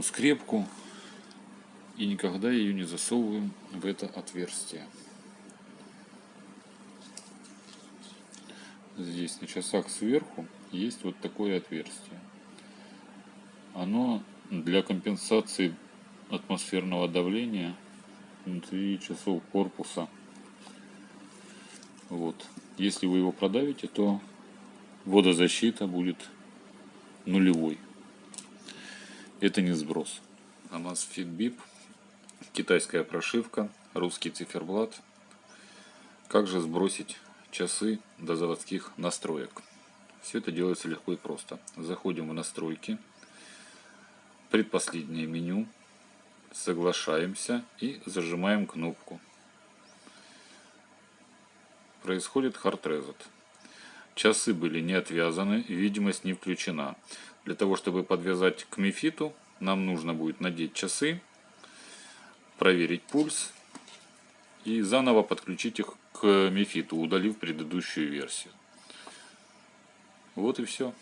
берем скрепку и никогда ее не засовываем в это отверстие. Здесь на часах сверху есть вот такое отверстие. Оно для компенсации атмосферного давления внутри часов корпуса. Вот. Если вы его продавите, то водозащита будет нулевой. Это не сброс. Amazfit BIP, китайская прошивка, русский циферблат. Как же сбросить часы до заводских настроек? Все это делается легко и просто. Заходим в настройки, предпоследнее меню, соглашаемся и зажимаем кнопку. Происходит Hard Reset. Часы были не отвязаны, видимость не включена. Для того, чтобы подвязать к мифиту, нам нужно будет надеть часы, проверить пульс и заново подключить их к мифиту, удалив предыдущую версию. Вот и все.